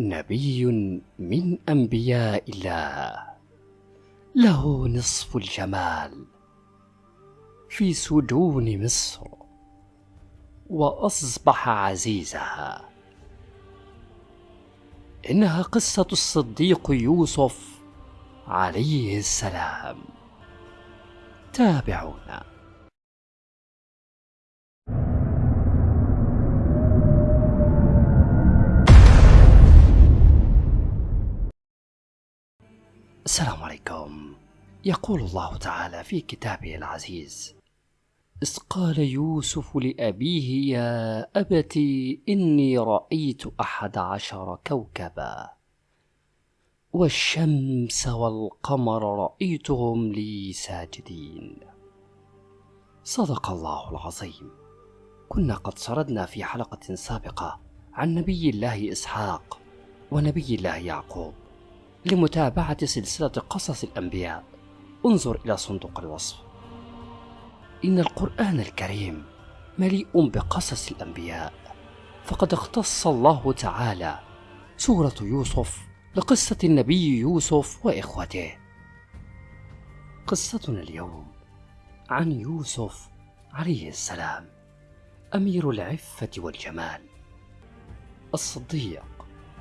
نبي من أنبياء الله. له نصف الجمال في سجون مصر وأصبح عزيزها. إنها قصة الصديق يوسف عليه السلام. تابعونا. السلام عليكم. يقول الله تعالى في كتابه العزيز إذ قال يوسف لأبيه يا أبت إني رأيت أحد عشر كوكبا والشمس والقمر رأيتهم لي ساجدين. صدق الله العظيم. كنا قد سردنا في حلقة سابقة عن نبي الله إسحاق ونبي الله يعقوب. لمتابعة سلسلة قصص الأنبياء. انظر إلى صندوق الوصف. إن القرآن الكريم مليء بقصص الأنبياء. فقد اختص الله تعالى سورة يوسف لقصة النبي يوسف وإخوته. قصتنا اليوم عن يوسف عليه السلام أمير العفة والجمال الصديق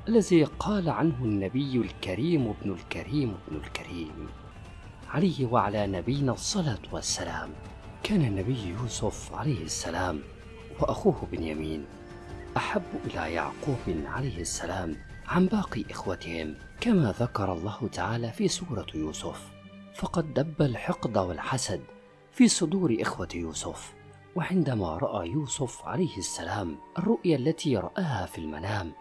الذي قال عنه النبي الكريم ابن الكريم ابن الكريم عليه وعلى نبينا الصلاة والسلام. كان النبي يوسف عليه السلام وأخوه بنيامين أحب إلى يعقوب عليه السلام عن باقي إخوتهم كما ذكر الله تعالى في سورة يوسف. فقد دب الحقد والحسد في صدور إخوة يوسف وعندما رأى يوسف عليه السلام الرؤيا التي رآها في المنام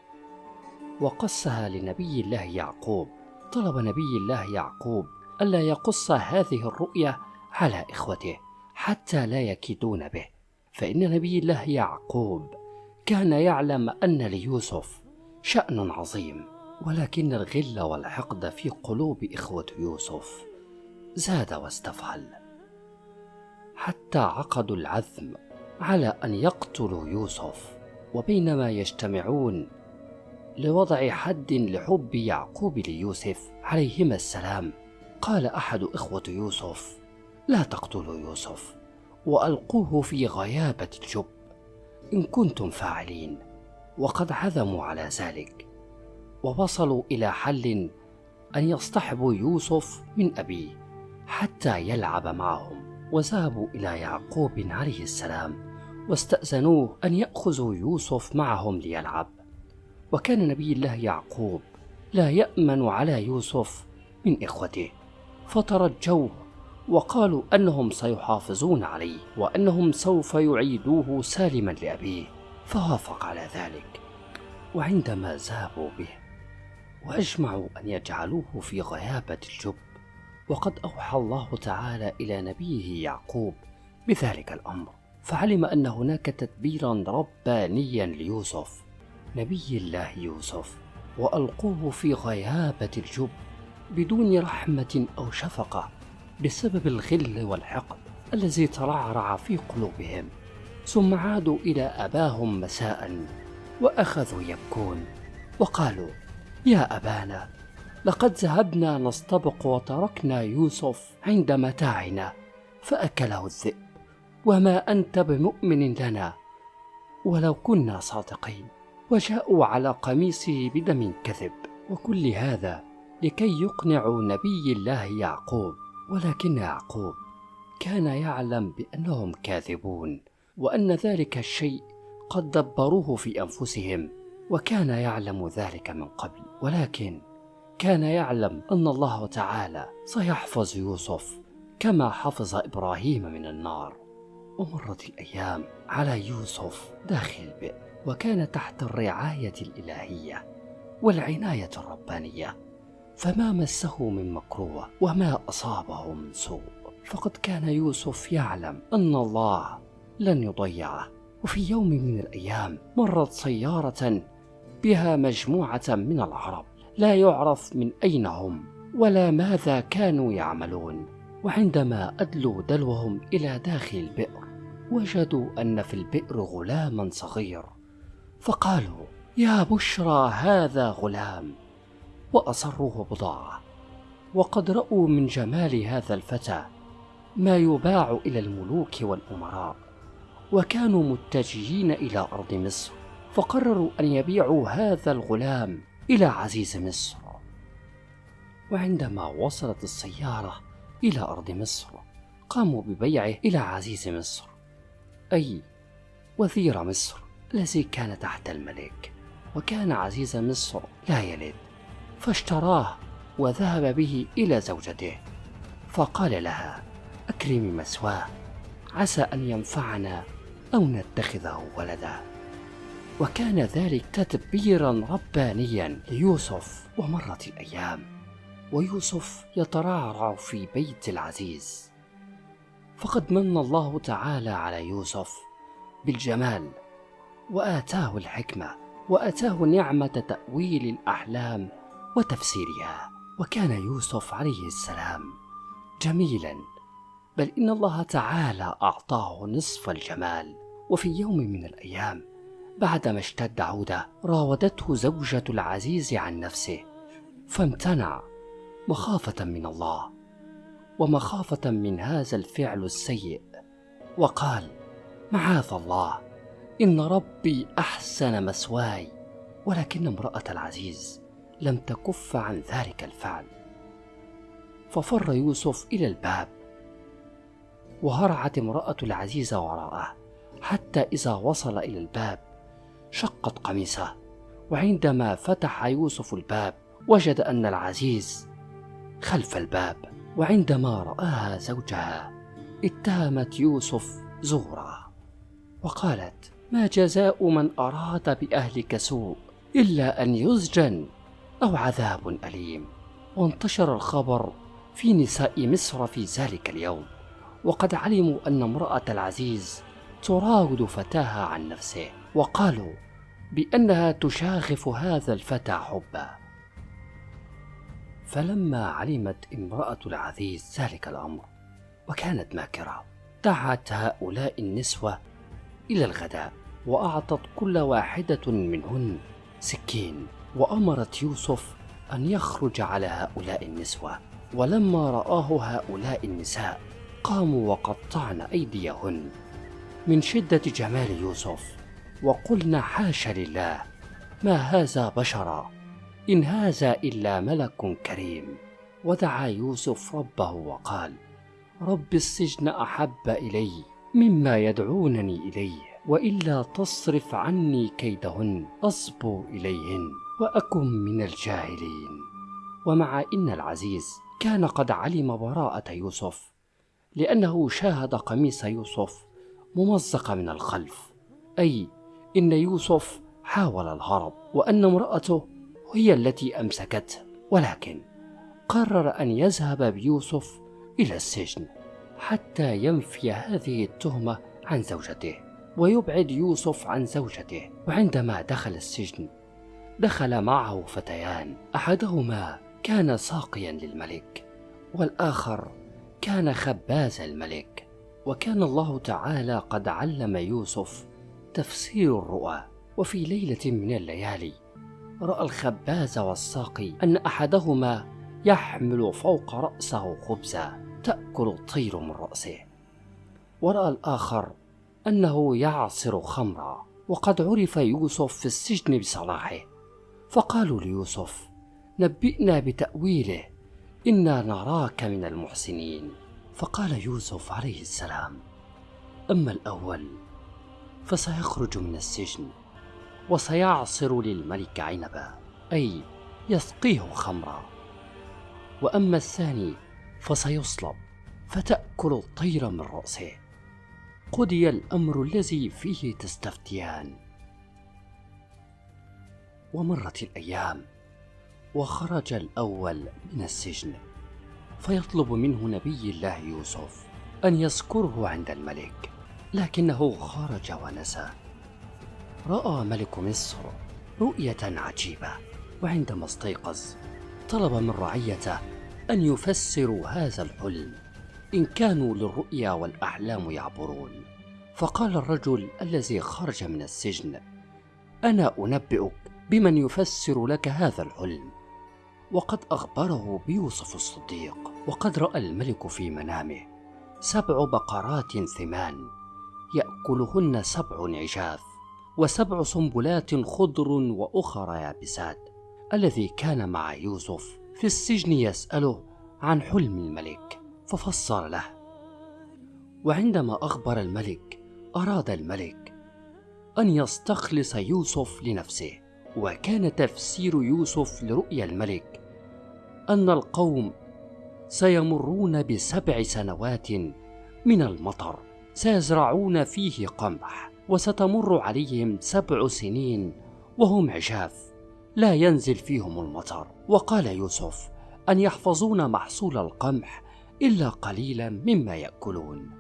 وقصها لنبي الله يعقوب. طلب نبي الله يعقوب ألا يقص هذه الرؤيا على إخوته حتى لا يكيدون به. فإن نبي الله يعقوب كان يعلم أن ليوسف شأن عظيم ولكن الغل والحقد في قلوب إخوة يوسف زاد واستفعل. حتى عقدوا العزم على أن يقتلوا يوسف وبينما يجتمعون لوضع حد لحب يعقوب ليوسف عليهما السلام. قال أحد إخوة يوسف لا تقتلوا يوسف وألقوه في غيابة الجب. إن كنتم فاعلين وقد عزموا على ذلك ووصلوا إلى حل أن يصطحبوا يوسف من أبيه حتى يلعب معهم. وذهبوا إلى يعقوب عليه السلام واستأذنوه أن يأخذوا يوسف معهم ليلعب. وكان نبي الله يعقوب لا يأمن على يوسف من إخوته. فترجوه وقالوا أنهم سيحافظون عليه وأنهم سوف يعيدوه سالما لأبيه فوافق على ذلك. وعندما ذهبوا به وأجمعوا أن يجعلوه في غيابة الجب وقد أوحى الله تعالى إلى نبيه يعقوب بذلك الأمر فعلم أن هناك تدبيرا ربانيا ليوسف. نبي الله يوسف وألقوه في غيابة الجب بدون رحمة أو شفقة بسبب الغل والحقد الذي ترعرع في قلوبهم ثم عادوا إلى أباهم مساء وأخذوا يبكون وقالوا يا أبانا لقد ذهبنا نستبق وتركنا يوسف عند متاعنا فأكله الذئب وما أنت بمؤمن لنا ولو كنا صادقين. وجاءوا على قميصه بدم كذب. وكل هذا لكي يقنعوا نبي الله يعقوب ولكن يعقوب كان يعلم بأنهم كاذبون وأن ذلك الشيء قد دبروه في أنفسهم وكان يعلم ذلك من قبل. ولكن كان يعلم أن الله تعالى سيحفظ يوسف كما حفظ إبراهيم من النار. ومرت الأيام على يوسف داخل البئر وكان تحت الرعاية الإلهية والعناية الربانية. فما مسه من مكروه وما أصابه من سوء. فقد كان يوسف يعلم أن الله لن يضيعه. وفي يوم من الأيام مرت سيارة بها مجموعة من العرب لا يعرف من أين هم ولا ماذا كانوا يعملون. وعندما أدلوا دلوهم إلى داخل البئر وجدوا أن في البئر غلاما صغير فقالوا يا بشرى هذا غلام. وأصروه بضاعة. وقد رأوا من جمال هذا الفتى ما يباع إلى الملوك والأمراء. وكانوا متجهين إلى أرض مصر فقرروا أن يبيعوا هذا الغلام إلى عزيز مصر. وعندما وصلت السيارة إلى أرض مصر قاموا ببيعه إلى عزيز مصر أي وزير مصر. الذي كان تحت الملك وكان عزيز مصر لا يلد فاشتراه وذهب به إلى زوجته. فقال لها أكرمي مسواه عسى أن ينفعنا أو نتخذه ولدا. وكان ذلك تدبيرا ربانيا ليوسف ومرت الأيام ويوسف يترعرع في بيت العزيز. فقد من الله تعالى على يوسف بالجمال وآتاه الحكمة وآتاه نعمة تأويل الأحلام وتفسيرها وكان يوسف عليه السلام. جميلا. بل إن الله تعالى أعطاه نصف الجمال. وفي يوم من الأيام بعدما اشتد عودة راودته زوجة العزيز عن نفسه فامتنع مخافة من الله ومخافة من هذا الفعل السيء. وقال معاذ الله. إن ربي أحسن مسواي ولكن امرأة العزيز لم تكف عن ذلك الفعل. ففر يوسف إلى الباب وهرعت امرأة العزيز وراءه حتى إذا وصل إلى الباب شقت قميصه. وعندما فتح يوسف الباب وجد أن العزيز خلف الباب وعندما رآها زوجها اتهمت يوسف زورا وقالت ما جزاء من أراد بأهلك سوء إلا أن يسجن أو عذاب أليم. وانتشر الخبر في نساء مصر في ذلك اليوم. وقد علموا أن امرأة العزيز تراود فتاها عن نفسه. وقالوا بأنها تشاغف هذا الفتى حبا. فلما علمت امرأة العزيز ذلك الأمر وكانت ماكرة دعت هؤلاء النسوة إلى الغداء وأعطت كل واحدة منهن سكين وأمرت يوسف أن يخرج على هؤلاء النسوة. ولما رآه هؤلاء النساء قاموا وقطعن أيديهن. من شدة جمال يوسف وقلنا حاش لله ما هذا بشرا إن هذا إلا ملك كريم. ودعا يوسف ربه وقال رب السجن أحب إلي مما يدعونني إليه وإلا تصرف عني كيدهن أصبو إليهن وأكن من الجاهلين. ومع إن العزيز كان قد علم براءة يوسف لأنه شاهد قميص يوسف ممزق من الخلف. أي إن يوسف حاول الهرب وأن امرأته هي التي أمسكته ولكن قرر أن يذهب بيوسف إلى السجن. حتى ينفي هذه التهمة عن زوجته ويبعد يوسف عن زوجته. وعندما دخل السجن دخل معه فتيان. أحدهما كان ساقيا للملك والآخر كان خباز الملك. وكان الله تعالى قد علم يوسف تفسير الرؤى. وفي ليلة من الليالي رأى الخباز والساقي أن أحدهما يحمل فوق رأسه خبزا. تأكل الطير من رأسه. ورأى الآخر أنه يعصر خمرا وقد عرف يوسف في السجن بصلاحه. فقالوا ليوسف نبئنا بتأويله إنا نراك من المحسنين. فقال يوسف عليه السلام أما الأول فسيخرج من السجن وسيعصر للملك عنبا أي يسقيه خمرا. وأما الثاني فسيصلب فتأكل الطير من رأسه. قضي الأمر الذي فيه تستفتيان. ومرت الأيام وخرج الأول من السجن فيطلب منه نبي الله يوسف أن يذكره عند الملك لكنه خرج ونسى. رأى ملك مصر رؤية عجيبة وعندما استيقظ طلب من رعيته أن يفسروا هذا الحلم إن كانوا للرؤيا والأحلام يعبرون. فقال الرجل الذي خرج من السجن أنا أنبئك بمن يفسر لك هذا الحلم. وقد أخبره بيوسف الصديق وقد رأى الملك في منامه سبع بقرات ثمان يأكلهن سبع عجاف وسبع سنبلات خضر وأخر يابسات الذي كان مع يوسف في السجن يسأله عن حلم الملك ففسر له. وعندما أخبر الملك أراد الملك أن يستخلص يوسف لنفسه وكان تفسير يوسف لرؤيا الملك أن القوم سيمرون بسبع سنوات من المطر سيزرعون فيه قمح وستمر عليهم سبع سنين وهم عجاف. لا ينزل فيهم المطر. وقال يوسف أن يحفظون محصول القمح إلا قليلا مما يأكلون.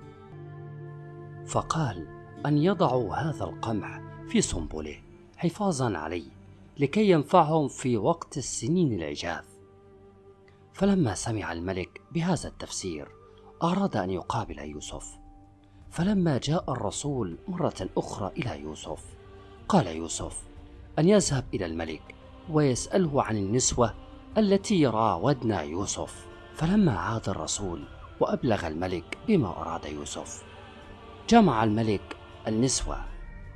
فقال أن يضعوا هذا القمح في سنبله حفاظا عليه لكي ينفعهم في وقت السنين العجاف فلما سمع الملك بهذا التفسير أراد أن يقابل يوسف. فلما جاء الرسول مرة أخرى إلى يوسف قال يوسف أن يذهب إلى الملك ويسأله عن النسوة التي راودنا يوسف. فلما عاد الرسول وأبلغ الملك بما أراد يوسف جمع الملك النسوة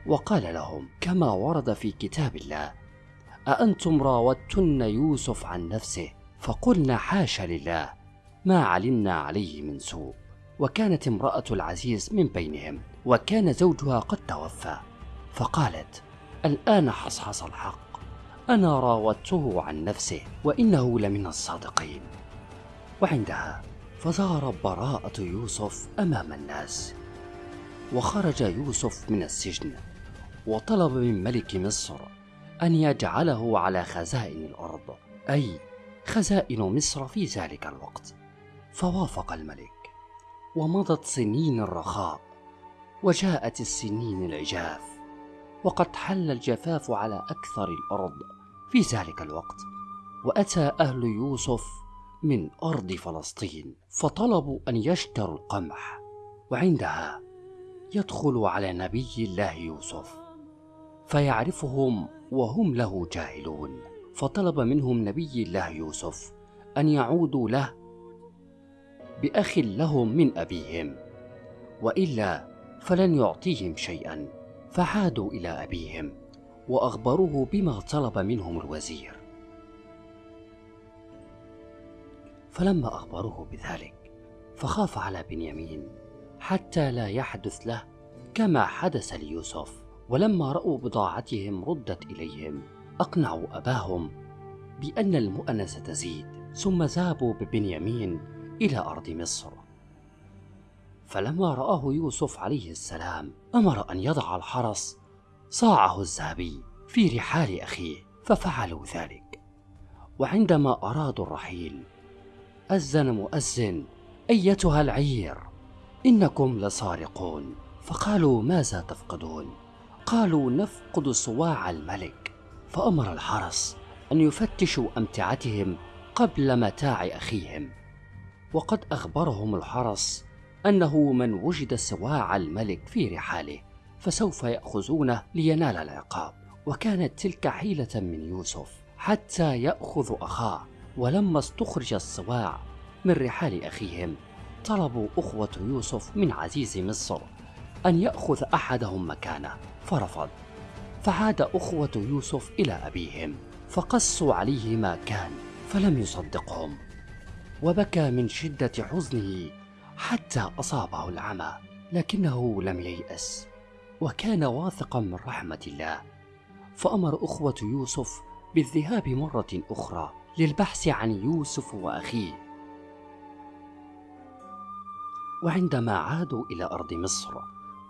وقال لهم كما ورد في كتاب الله أأنتم راودتن يوسف عن نفسه؟ فقلنا حاش لله ما علمنا عليه من سوء. وكانت امرأة العزيز من بينهم وكان زوجها قد توفى. فقالت الآن حصحص الحق أنا راودته عن نفسه وإنه لمن الصادقين. وعندها فظهر براءة يوسف أمام الناس. وخرج يوسف من السجن وطلب من ملك مصر أن يجعله على خزائن الأرض أي خزائن مصر في ذلك الوقت. فوافق الملك. ومضت سنين الرخاء. وجاءت السنين العجاف. وقد حل الجفاف على أكثر الأرض. في ذلك الوقت وأتى أهل يوسف من أرض فلسطين فطلبوا أن يشتروا القمح وعندها يدخل على نبي الله يوسف فيعرفهم وهم له جاهلون. فطلب منهم نبي الله يوسف أن يعودوا له بأخ لهم من أبيهم وإلا فلن يعطيهم شيئا فعادوا إلى أبيهم. وأخبروه بما طلب منهم الوزير. فلما أخبروه بذلك فخاف على بنيامين حتى لا يحدث له كما حدث ليوسف. ولما رأوا بضاعتهم ردت إليهم أقنعوا أباهم بأن المؤنة ستزيد ثم ذهبوا ببنيامين إلى أرض مصر. فلما رآه يوسف عليه السلام أمر أن يضع الحرس صاعه الذهبي في رحال أخيه ففعلوا ذلك. وعندما أرادوا الرحيل أذن مؤذن أيتها العير إنكم لسارقون فقالوا ماذا تفقدون؟ قالوا نفقد صواع الملك. فأمر الحرس أن يفتشوا أمتعتهم قبل متاع أخيهم. وقد أخبرهم الحرس أنه من وجد صواع الملك في رحاله. فسوف يأخذونه لينال العقاب. وكانت تلك حيلة من يوسف حتى يأخذ أخاه ولما استخرج الصواع من رحال أخيهم طلبوا أخوة يوسف من عزيز مصر أن يأخذ أحدهم مكانه فرفض. فعاد أخوة يوسف إلى أبيهم فقصوا عليه ما كان فلم يصدقهم. وبكى من شدة حزنه حتى أصابه العمى لكنه لم ييأس. وكان واثقا من رحمة الله. فأمر أخوة يوسف بالذهاب مرة أخرى للبحث عن يوسف وأخيه. وعندما عادوا إلى أرض مصر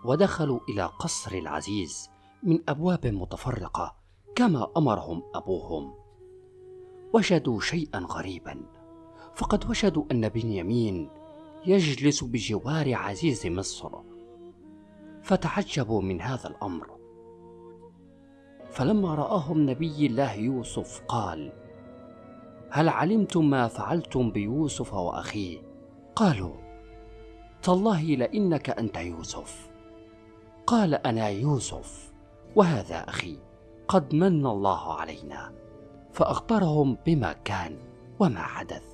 ودخلوا إلى قصر العزيز من أبواب متفرقة كما أمرهم أبوهم. وجدوا شيئا غريبا. فقد وجدوا أن بنيامين يجلس بجوار عزيز مصر. فتعجبوا من هذا الأمر. فلما رآهم نبي الله يوسف قال هل علمتم ما فعلتم بيوسف وأخيه؟ قالوا تالله لإنك أنت يوسف. قال أنا يوسف وهذا أخي قد من الله علينا. فأخبرهم بما كان وما حدث.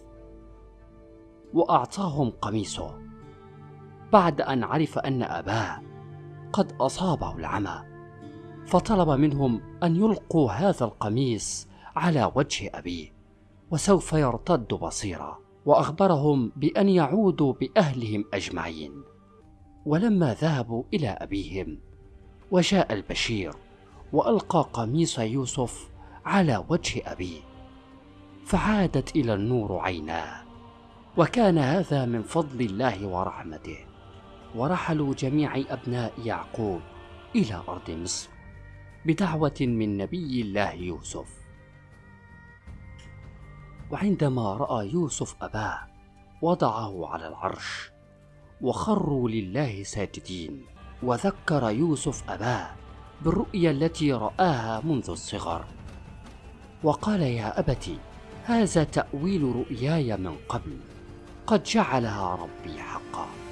وأعطاهم قميصه. بعد أن عرف أن أباه قد أصابه العمى فطلب منهم أن يلقوا هذا القميص على وجه أبيه وسوف يرتد بصيرا وأخبرهم بأن يعودوا بأهلهم أجمعين. ولما ذهبوا إلى أبيهم وجاء البشير وألقى قميص يوسف على وجه أبيه فعادت إلى النور عيناه وكان هذا من فضل الله ورحمته. ورحلوا جميع أبناء يعقوب إلى أرض مصر بدعوة من نبي الله يوسف. وعندما رأى يوسف أباه وضعه على العرش وخروا لله ساجدين وذكر يوسف أباه بالرؤيا التي رآها منذ الصغر. وقال يا أبت هذا تأويل رؤياي من قبل قد جعلها ربي حقا.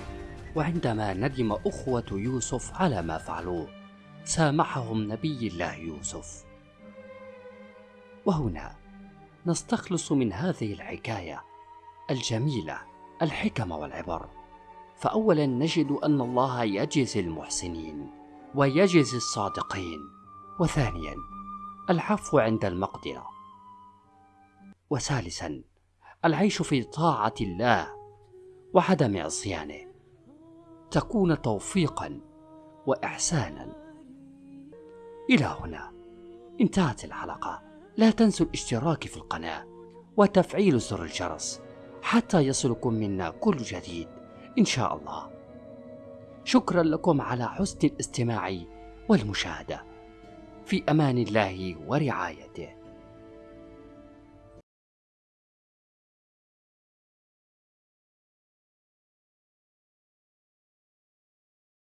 وعندما ندم أخوة يوسف على ما فعلوه سامحهم نبي الله يوسف. وهنا نستخلص من هذه الحكاية الجميلة الحكم والعبر. فأولا نجد أن الله يجزي المحسنين ويجزي الصادقين. وثانيا العفو عند المقدرة. وثالثا العيش في طاعة الله وعدم عصيانه. تكون توفيقا وإحسانا. إلى هنا. انتهت الحلقة. لا تنسوا الاشتراك في القناة وتفعيل زر الجرس حتى يصلكم منا كل جديد إن شاء الله. شكرا لكم على حسن الاستماع والمشاهدة. في أمان الله ورعايته.